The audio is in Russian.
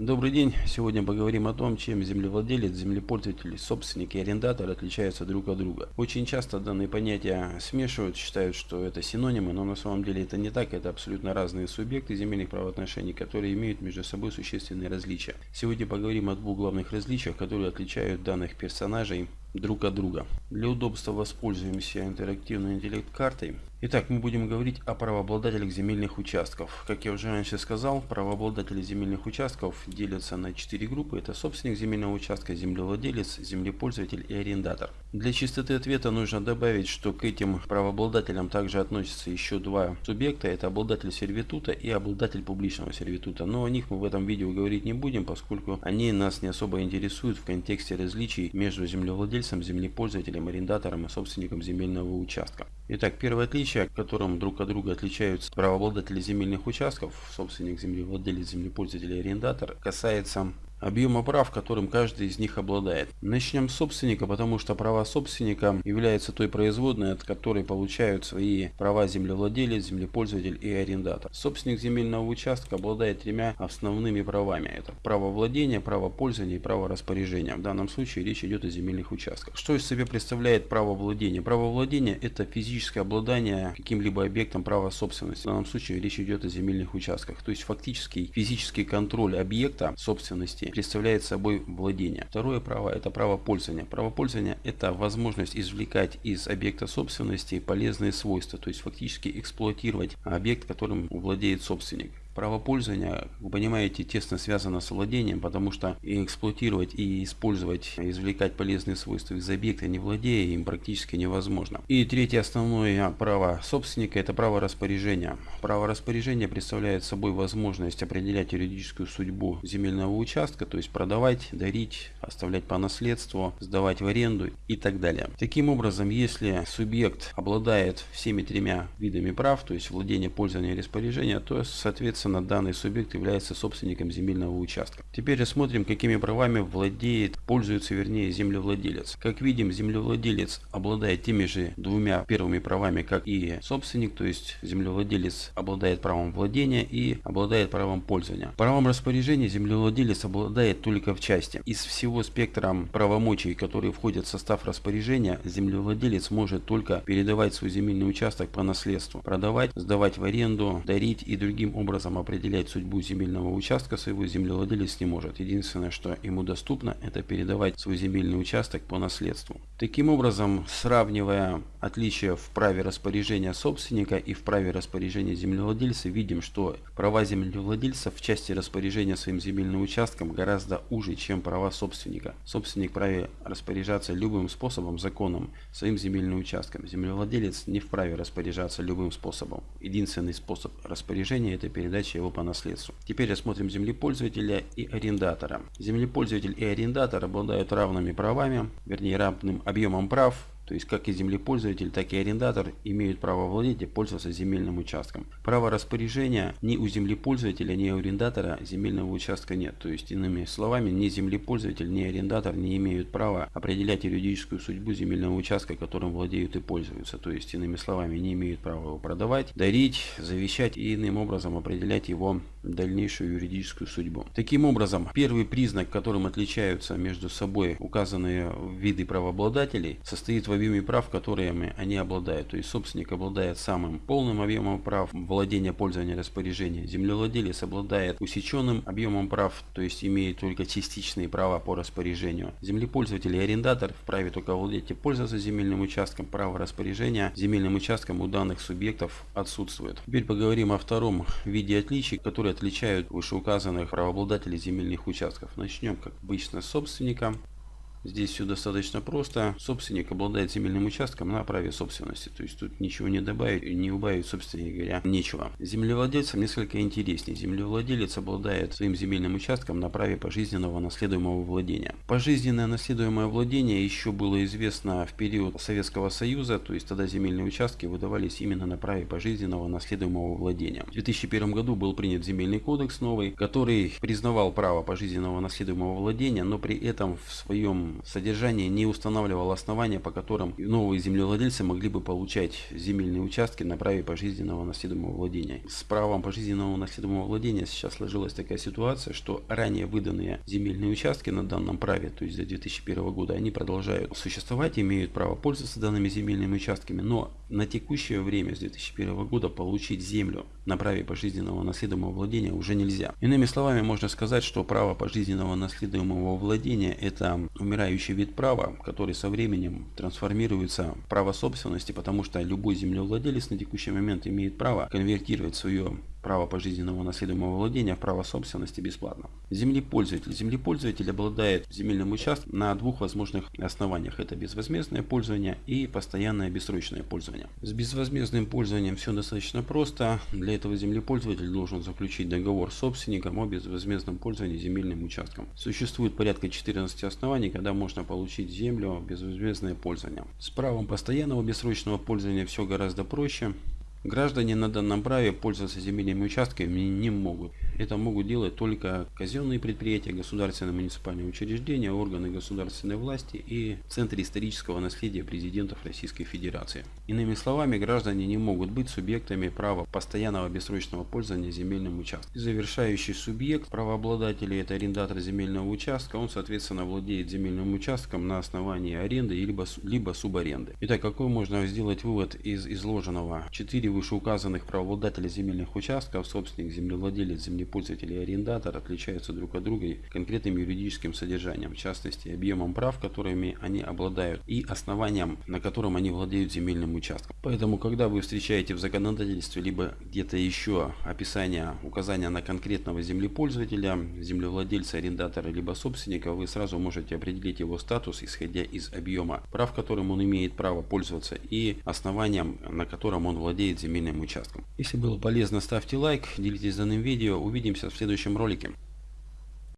Добрый день! Сегодня поговорим о том, чем землевладелец, землепользователь, собственник и арендатор отличаются друг от друга. Очень часто данные понятия смешивают, считают, что это синонимы, но на самом деле это не так, это абсолютно разные субъекты земельных правоотношений, которые имеют между собой существенные различия. Сегодня поговорим о двух главных различиях, которые отличают данных персонажей друг от друга. Для удобства воспользуемся интерактивной интеллект-картой. Итак, мы будем говорить о правообладателях земельных участков. Как я уже раньше сказал, правообладатели земельных участков делятся на четыре группы. Это собственник земельного участка, землевладелец, землепользователь и арендатор. Для чистоты ответа нужно добавить, что к этим правообладателям также относятся еще два субъекта. Это обладатель сервитута и обладатель публичного сервитута. Но о них мы в этом видео говорить не будем, поскольку они нас не особо интересуют в контексте различий между землевладельцем владельцем, землепользователем, арендатором и собственником земельного участка. Итак, первое отличие, которым друг от друга отличаются правообладатели земельных участков, собственник, землевладелец, землепользователь и арендатор, касается объема прав, которым каждый из них обладает. Начнем с собственника, потому что права собственника являются той производной, от которой получают свои права землевладелец, землепользователь и арендатор. Собственник земельного участка обладает тремя основными правами. Это право владения, право пользования и право распоряжения. В данном случае речь идет о земельных участках. Что из себя представляет право владения? Право владения это физическое обладание каким-либо объектом права собственности. В данном случае речь идет о земельных участках. То есть фактический физический контроль объекта собственности представляет собой владение. Второе право – это право пользования. Право пользования – это возможность извлекать из объекта собственности полезные свойства, то есть фактически эксплуатировать объект, которым владеет собственник. Право пользования, понимаете, тесно связано с владением, потому что и эксплуатировать и использовать, извлекать полезные свойства из объекта, не владея им, практически невозможно. И третье основное право собственника – это право распоряжения. Право распоряжения представляет собой возможность определять юридическую судьбу земельного участка, то есть продавать, дарить, оставлять по наследству, сдавать в аренду и так далее. Таким образом, если субъект обладает всеми тремя видами прав, то есть владение, пользование и распоряжение, то, соответственно, Соответственно, данный субъект является собственником земельного участка. Теперь рассмотрим, какими правами владеет, пользуется вернее землевладелец. Как видим, землевладелец обладает теми же двумя первыми правами, как и собственник, то есть землевладелец обладает правом владения и обладает правом пользования. Правом распоряжения землевладелец обладает только в части. Из всего спектра правомочий, которые входят в состав распоряжения, землевладелец может только передавать свой земельный участок по наследству, продавать, сдавать в аренду, дарить и другим образом образом определять судьбу земельного участка своего землевладелец не может. Единственное, что ему доступно, это передавать свой земельный участок по наследству. Таким образом, сравнивая отличия в праве распоряжения собственника и в праве распоряжения землевладельца, видим, что права землевладельца в части распоряжения своим земельным участком гораздо уже, чем права собственника. Собственник вправе распоряжаться любым способом, законом, своим земельным участком. Землевладелец не вправе распоряжаться любым способом. Единственный способ распоряжения это передать передачи его по наследству. Теперь рассмотрим землепользователя и арендатора. Землепользователь и арендатор обладают равными правами, вернее равным объемом прав то есть как и землепользователь, так и арендатор имеют право владеть и пользоваться земельным участком. Право распоряжения ни у землепользователя, ни у арендатора земельного участка нет. То есть иными словами, ни землепользователь, ни арендатор не имеют права определять юридическую судьбу земельного участка, которым владеют и пользуются. То есть иными словами, не имеют права его продавать, дарить, завещать и иным образом определять его дальнейшую юридическую судьбу. Таким образом, первый признак, которым отличаются между собой указанные виды правообладателей, состоит в объеме прав, которыми они обладают. То есть собственник обладает самым полным объемом прав владения, пользования, распоряжения. Землевладелец обладает усеченным объемом прав, то есть имеет только частичные права по распоряжению. Землепользователь и арендатор вправе только владеть и пользоваться земельным участком. Право распоряжения земельным участком у данных субъектов отсутствует. Теперь поговорим о втором виде отличий, которые отличают вышеуказанных правообладателей земельных участков. Начнем, как обычно, с собственника. Здесь все достаточно просто. Собственник обладает земельным участком на праве собственности. То есть тут ничего не добавить, не убавить, собственно говоря, нечего. Землевладельцам несколько интереснее. Землевладелец обладает своим земельным участком на праве пожизненного наследуемого владения. Пожизненное наследуемое владение еще было известно в период Советского Союза. То есть тогда земельные участки выдавались именно на праве пожизненного наследуемого владения. В 2001 году был принят земельный кодекс новый, который признавал право пожизненного наследуемого владения, но при этом в своем своем содержании не устанавливал основания, по которым новые землевладельцы могли бы получать земельные участки на праве пожизненного наследуемого владения. С правом пожизненного наследуемого владения сейчас сложилась такая ситуация, что ранее выданные земельные участки на данном праве, то есть до 2001 года, они продолжают существовать, имеют право пользоваться данными земельными участками, но на текущее время с 2001 года получить землю на праве пожизненного наследуемого владения уже нельзя. Иными словами, можно сказать, что право пожизненного наследуемого владения – это умирающий вид права, который со временем трансформируется в право собственности, потому что любой землевладелец на текущий момент имеет право конвертировать свое право пожизненного наследуемого владения в право собственности бесплатно. Землепользователь. Землепользователь обладает земельным участком на двух возможных основаниях. Это безвозмездное пользование и постоянное бессрочное пользование. С безвозмездным пользованием все достаточно просто. Для этого землепользователь должен заключить договор с собственником о безвозмездном пользовании земельным участком. Существует порядка 14 оснований, когда можно получить землю безвозмездное пользование. С правом постоянного бессрочного пользования все гораздо проще. Граждане на данном праве пользоваться земельными участками не могут. Это могут делать только казенные предприятия, государственные муниципальные учреждения, органы государственной власти и Центр исторического наследия президентов Российской Федерации. Иными словами, граждане не могут быть субъектами права постоянного бессрочного пользования земельным участком. Завершающий субъект правообладателей это арендатор земельного участка, он соответственно владеет земельным участком на основании аренды либо, либо субаренды. Итак, какой можно сделать вывод из изложенного? Четыре вышеуказанных правообладателя земельных участков, собственник, землевладелец, землепользователь и арендатор отличаются друг от друга конкретным юридическим содержанием, в частности объемом прав, которыми они обладают и основанием, на котором они владеют земельным участком. Поэтому, когда вы встречаете в законодательстве либо где-то еще описание, указания на конкретного землепользователя, землевладельца, арендатора, либо собственника, вы сразу можете определить его статус, исходя из объема прав, которым он имеет право пользоваться и основанием, на котором он владеет земельным участком. Если было полезно, ставьте лайк, делитесь данным видео. Увидимся в следующем ролике.